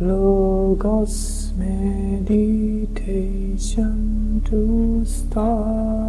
Logos meditation to start.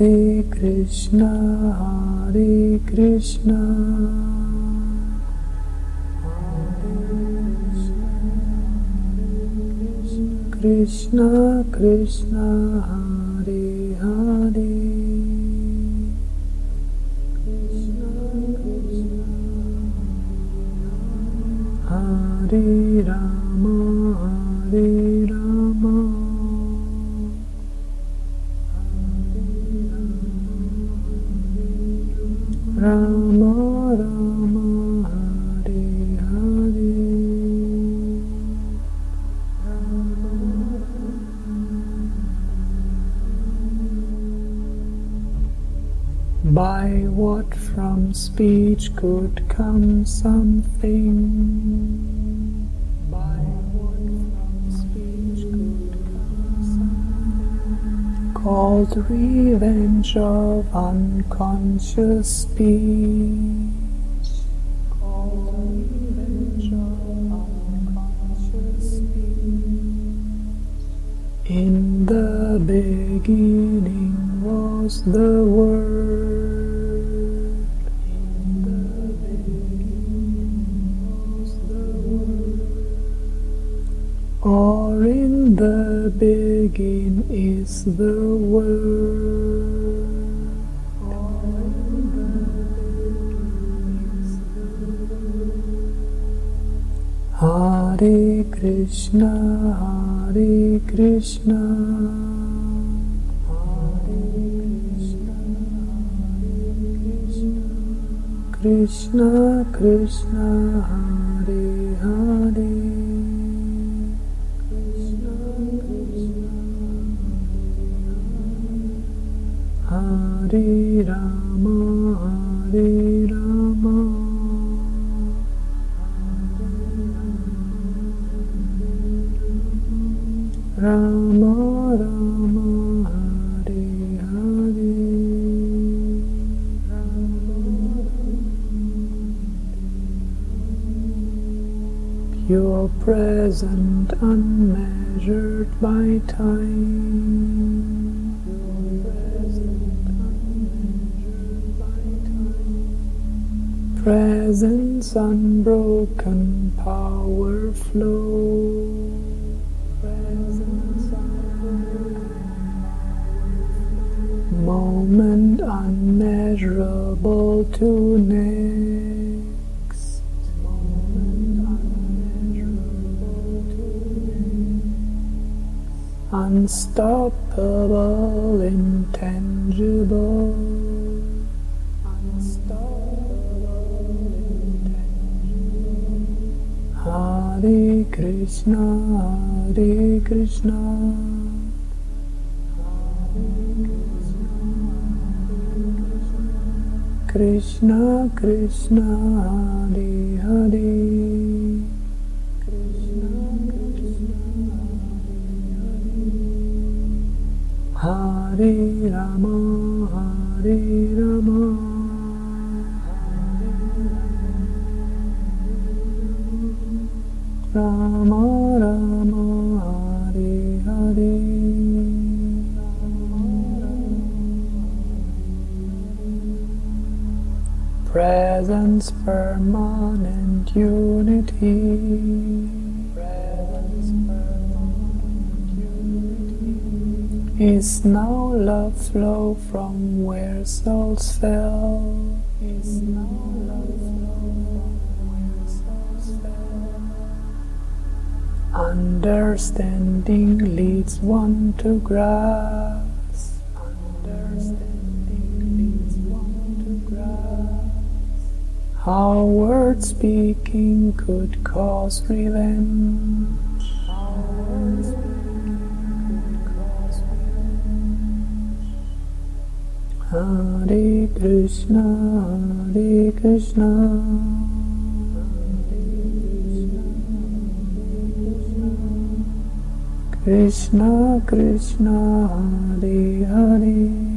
Hare Krishna, Hare Krishna. Krishna Krishna speech could come something? By. Called revenge of unconscious speech. In the beginning was the Word. Word. Or in the begin is the Word. The Word. Hare Krishna, Hare Krishna. Krishna Krishna Hare Rama Hare Rama Rama Rama Hare Hare Pure present, unmeasured by time. Unbroken, power flow. Moment unmeasurable to next. Unstoppable, intangible. Krishna, Hare Krishna. Krishna Krishna Hare Hare Krishna Krishna Hare Hare Rama Hare Rama flow from where souls fell? Is now love flow from where souls fell? Understanding leads one to grasp. Understanding leads one to grasp. How word speaking could cause revenge. Hare Krishna, Hare Krishna. Krishna Krishna Hare Hare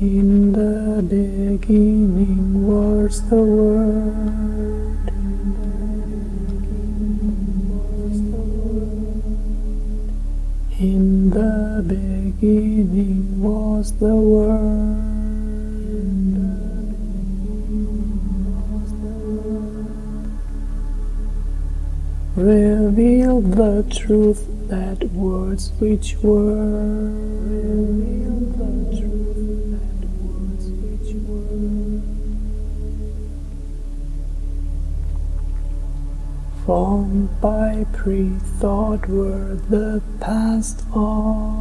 In the beginning was the Word. In the beginning was the Word. Revealed the truth that words which were. By pre-thought were the past all.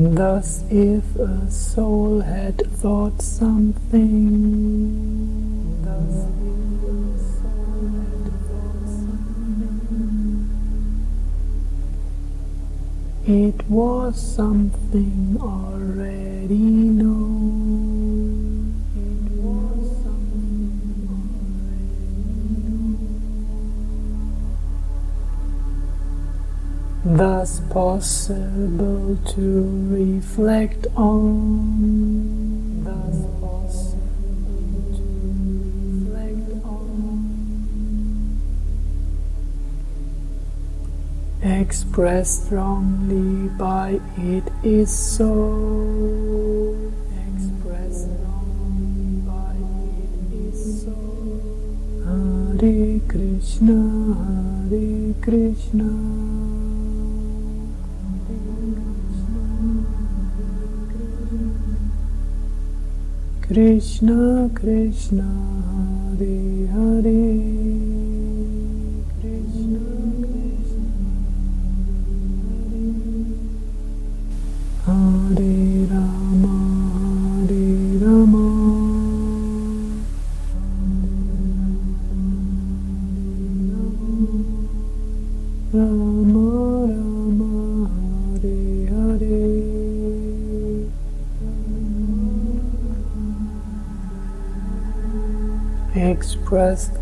Thus, if a soul had thought something, thus if a soul had thought something, it was something already known. Thus possible to reflect on. Thus possible to reflect on. Expressed strongly by it is so. Expressed strongly by it is so. Hare Krishna, Hare Krishna. Krishna Krishna Hare Hare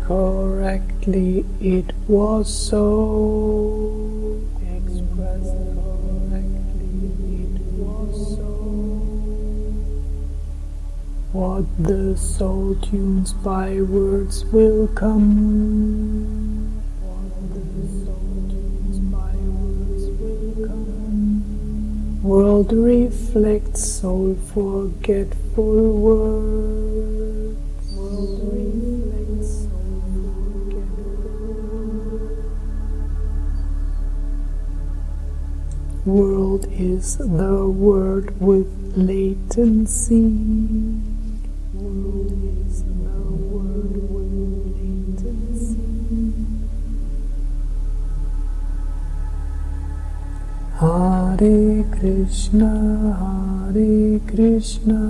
Correctly, it was so. Expressed correctly, it was so. What the soul tunes by words will come. What the soul tunes by words will come. World reflects soul forgetful words. World World is the word with latency. World is the word with latency. Hare Krishna, Hare Krishna,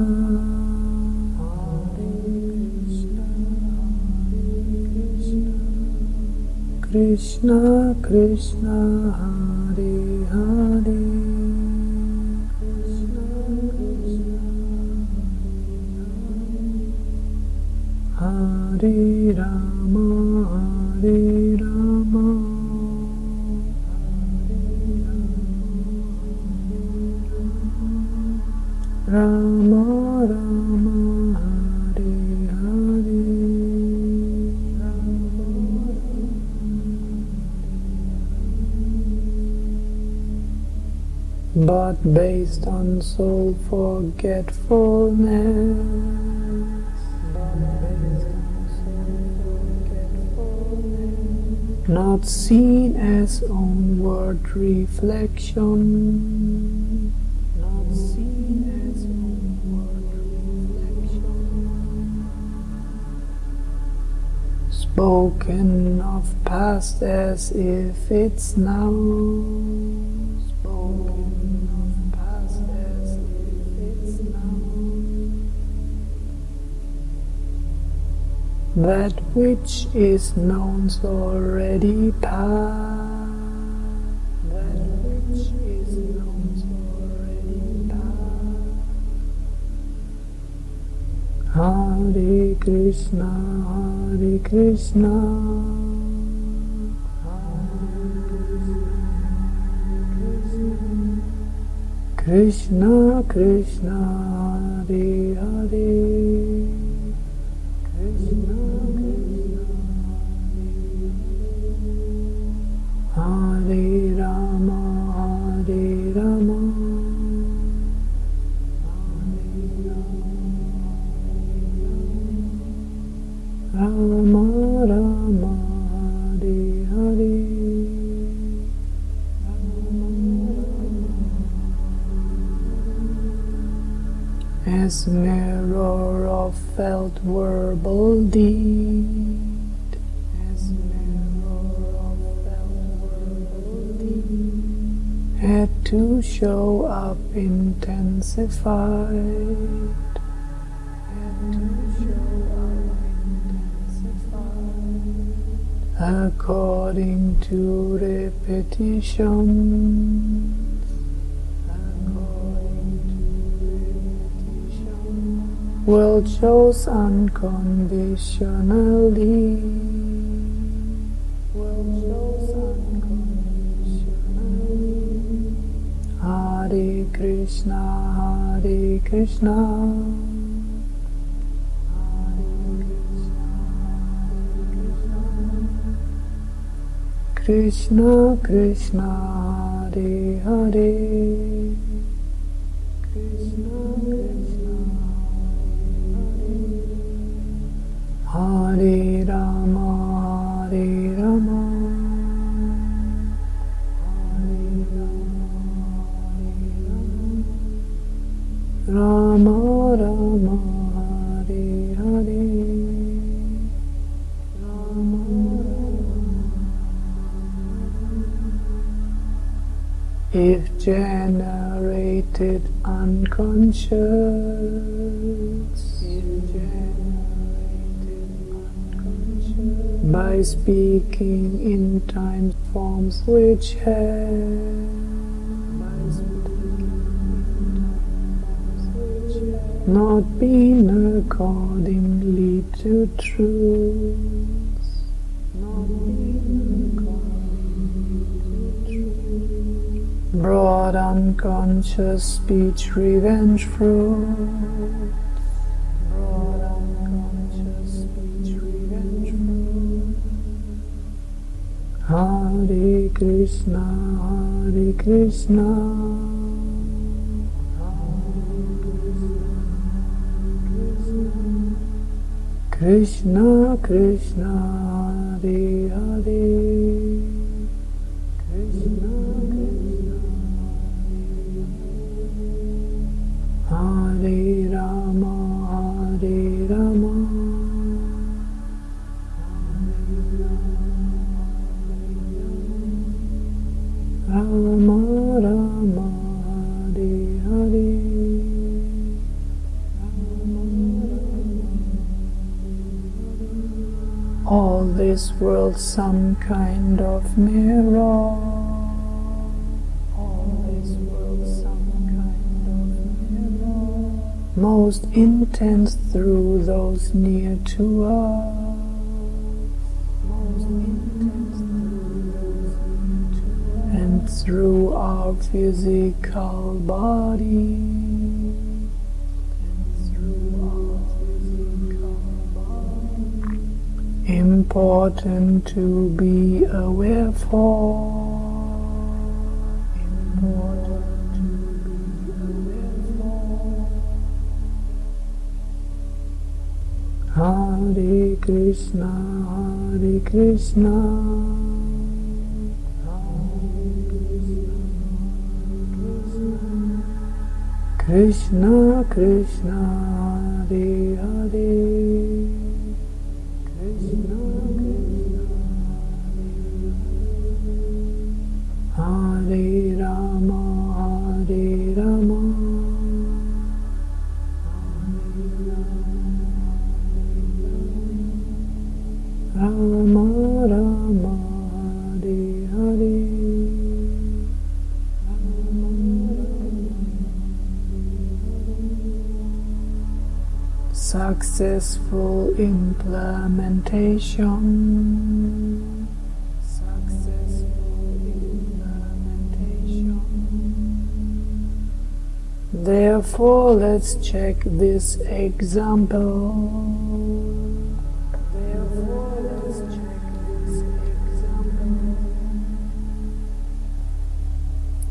Krishna, Krishna Krishna, Rama, Hare Rama. Rama Rama But based on soul forgetfulness. Not seen as onward reflection. Not seen as onward reflection. Spoken of past as if it's now That which is known's already past That which is known's already past Hare Krishna, Hare Krishna, Krishna Krishna, Hare Hare, According to repetition, will chose unconditionally. Will chose unconditionally. Hare Krishna, Hare Krishna. Krishna Krishna Hare Hare have by speaking in time forms which have not been accordingly to truth broad unconscious speech revenge fruit. Broad unconscious speech revenge fruit. Hare Krishna Hare Krishna. Krishna Krishna Hare Hare world some kind of mirror? Most intense through those near to us. And through our physical body. Important to be aware for. Hare Krishna, Hare Krishna. Krishna Krishna Hare Hare Implementation. Therefore, let's check this example. Therefore, let's check this example.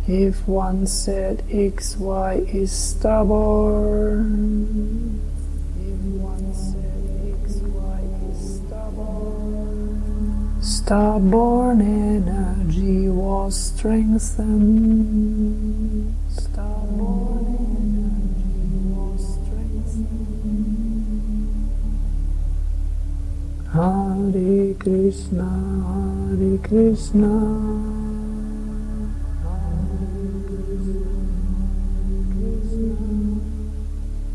If one said XY is stubborn, stubborn energy was strengthened. Stubborn energy was strengthened. Hare Krishna, Hare Krishna.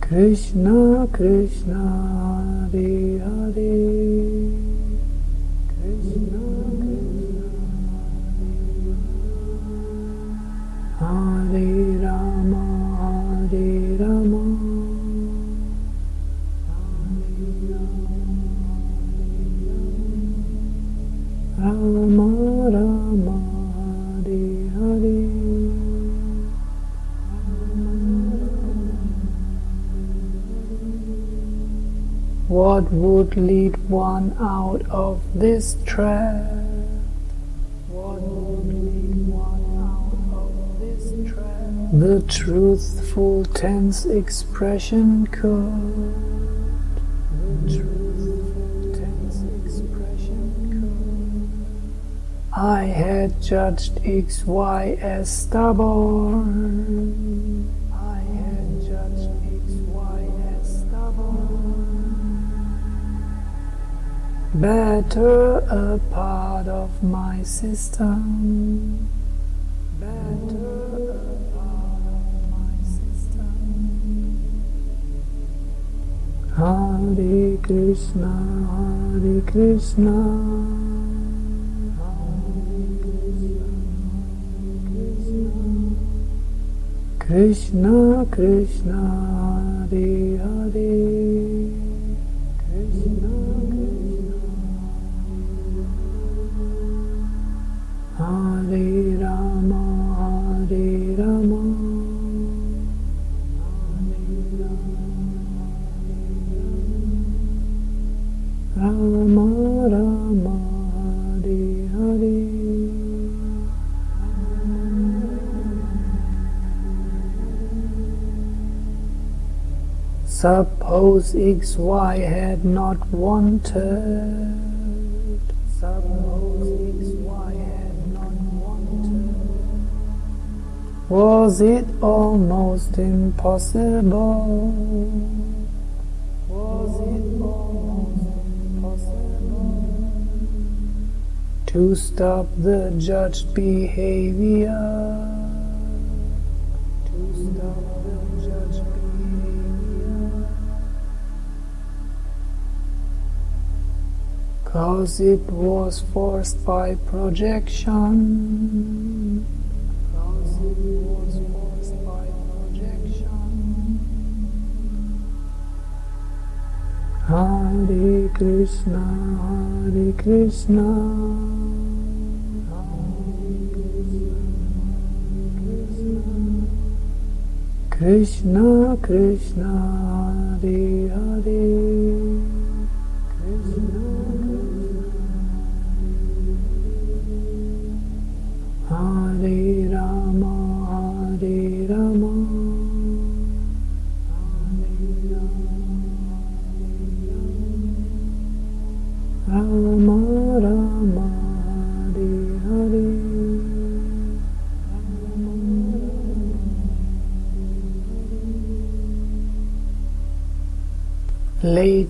Krishna Krishna Hare Hare What would lead one out of this trap? What would lead one out of this trap? The truthful tense expression could. The truthful tense expression could. I had judged XY as stubborn. Better a part of my system. Better a part of my system. Hare Krishna, Hare Krishna. Krishna Krishna Hare Hare Suppose XY had not wanted. Had not wanted. Was it almost impossible? Was it almost impossible to stop the judged behavior? Behavior. Cause it was forced by projection. Cause it was forced by projection. Hare Krishna, Hare Krishna. Krishna Krishna Hare Hare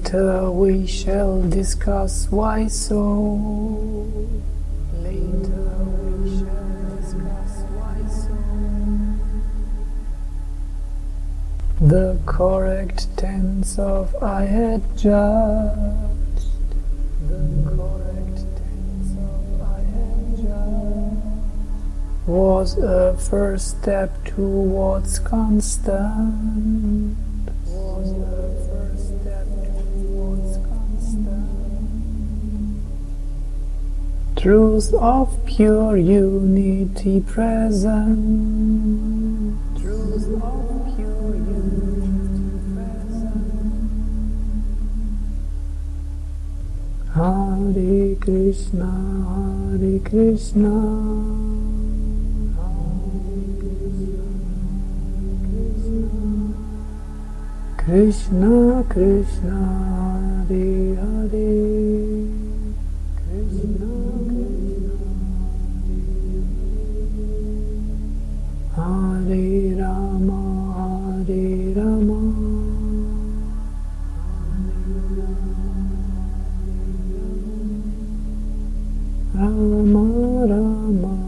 Later uh, we shall discuss why so. Later uh, we shall discuss why so. The correct tense of I had judged. The correct tense of I had judged was a first step towards constant. Truth of pure unity present. Truth of pure unity present. Hare Krishna, Hare Krishna. Krishna Krishna Hare Hare Hare Rama Hare Rama Rama Rama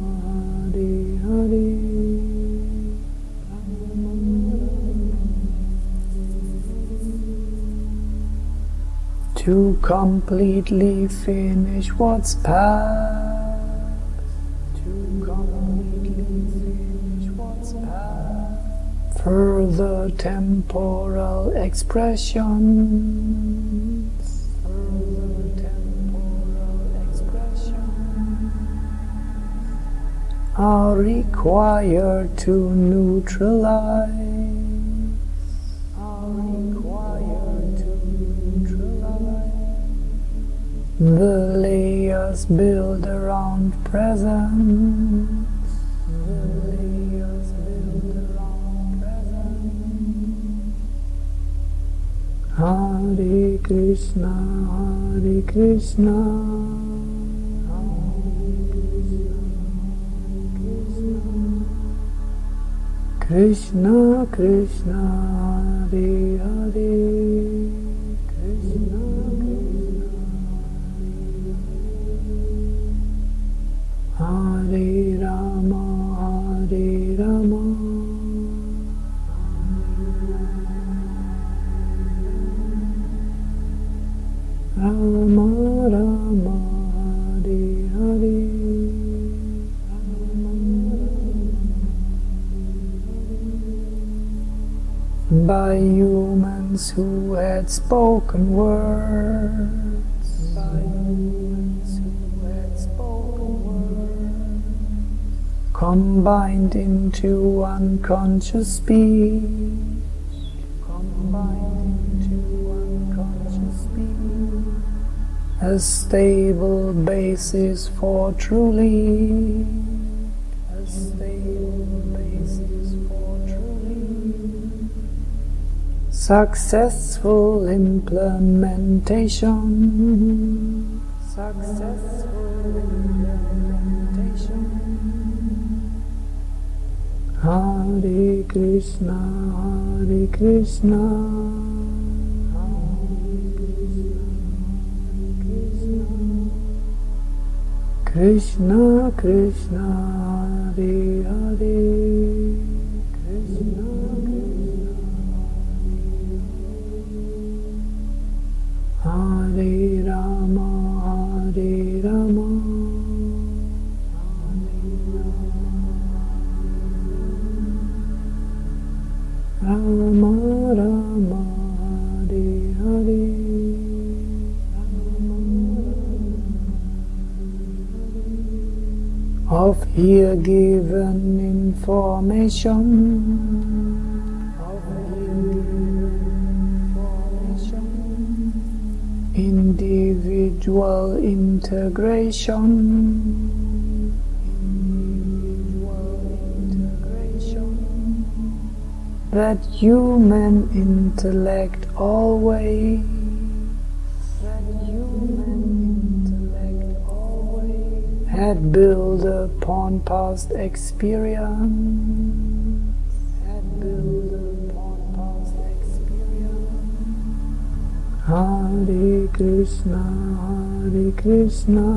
to completely finish what's past. Temporal expressions. Temporal expressions are required to neutralize. Are required to neutralize the layers built around presence. Hare Krishna, Hare Krishna. Krishna Krishna Hare Hare had spoken words. Had spoken words. Combined into unconscious speech. Combined into unconscious speech. A stable basis for truly. Successful implementation. Successful implementation. Hare Krishna, Hare Krishna. Krishna Krishna Hare Hare here given information. Individual integration. That human intellect always had built upon past experience. Had built upon past experience. Hare Krishna Hare Krishna.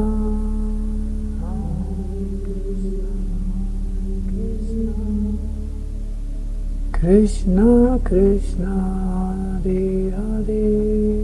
Krishna Krishna Hare Hare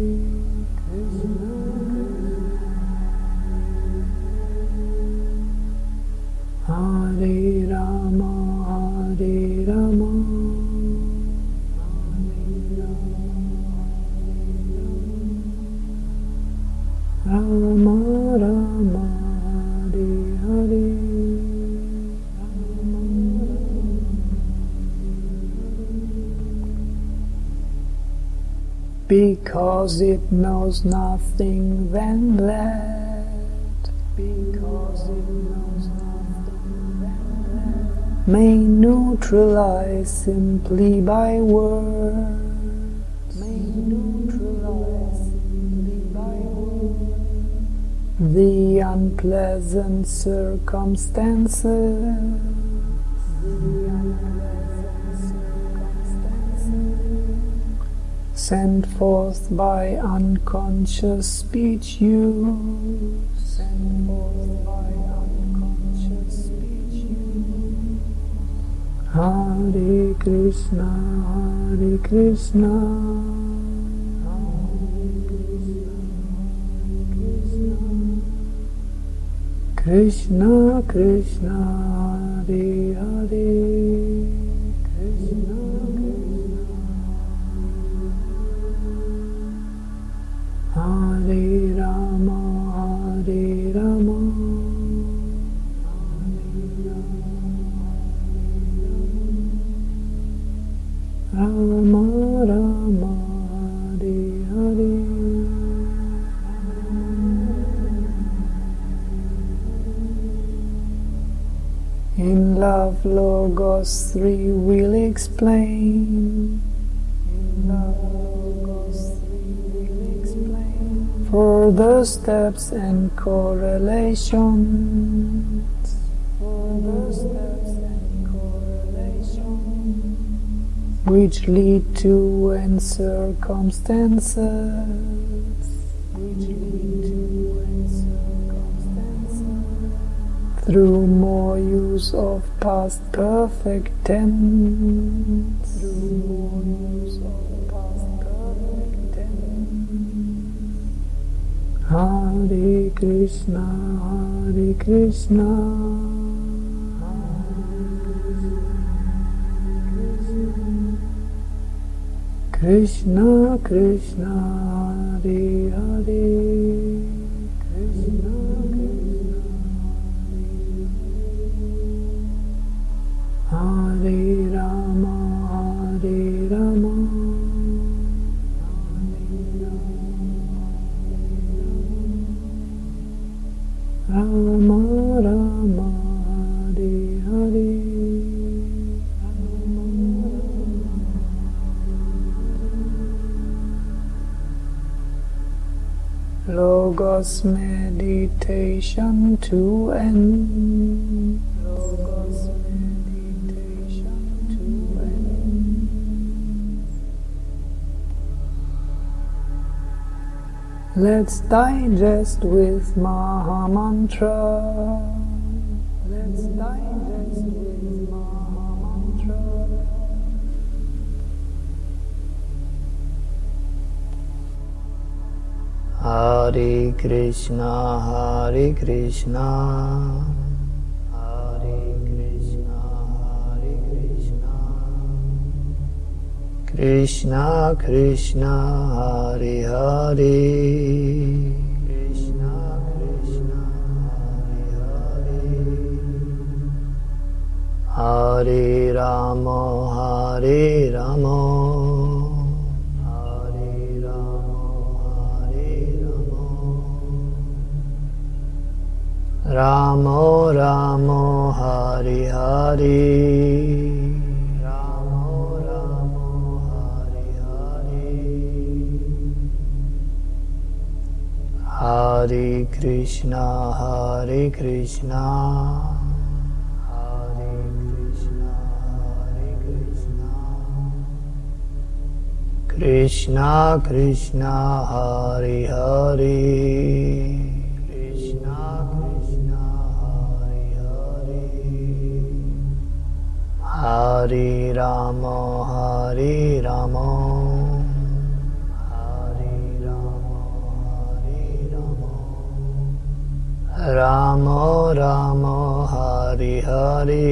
Because it knows nothing than that. Because it knows. May neutralize simply by words. May neutralize simply by words. The unpleasant circumstances. Sent forth by unconscious speech you Sent forth by unconscious speech use. Hare Krishna, Hare Krishna. Krishna Krishna Hare Hare Logos 3 we'll explain. In Love Logos 3 we'll explain further steps and correlations. Further steps and correlations which lead to and circumstances. Which lead to through more use of past perfect tense. Through more use of past perfect tense. Hare Krishna, Hare Krishna. Krishna Krishna Hare Hare Logos meditation to end. Meditation to end. Let's digest with Maha Mantra. Let's digest Hare Krishna, Hare Krishna, Hare Krishna, Hare Krishna, Krishna Krishna, Hare Hare, Krishna Krishna, Hare Hare, Hare Rama, Hare Rama. रामो रामो, हरि हरि। रामो रामो, हरि हरि। हरे कृष्णा हरे Krishna. Krishna Krishna Hari Hari Hari Ramo, Hari Ramo, Hari Ramo Hari Rama. Ramo Ramo, Hari Hari.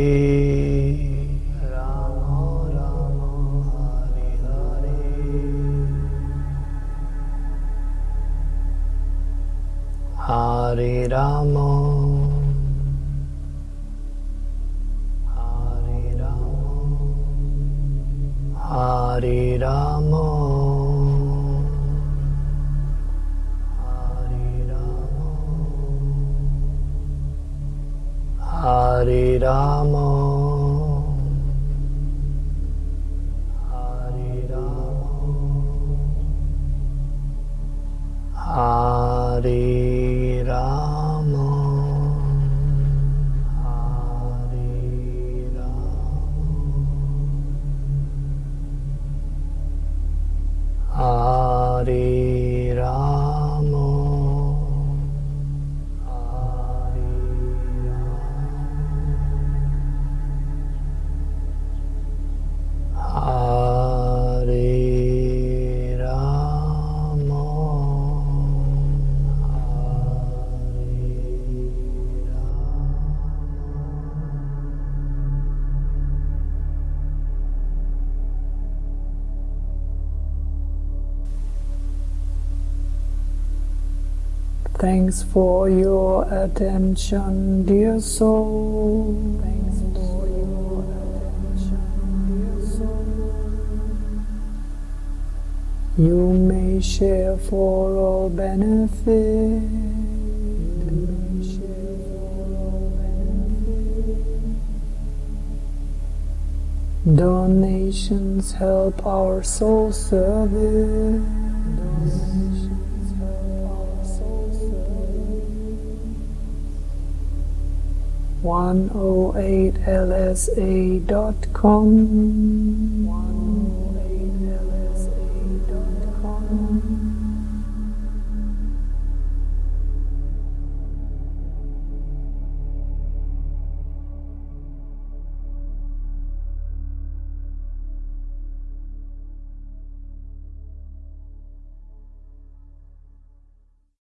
Hari Ramo. Hare Rama Thanks for your attention, dear soul. Thanks for your attention, dear soul. You may share for all benefit. You may share for all benefit. Donations help our soul service. 108lsa.com.